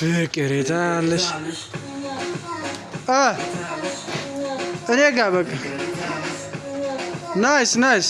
ፍቅር የታለሽ? እኔ ጋ በቃ። ናይስ ናይስ።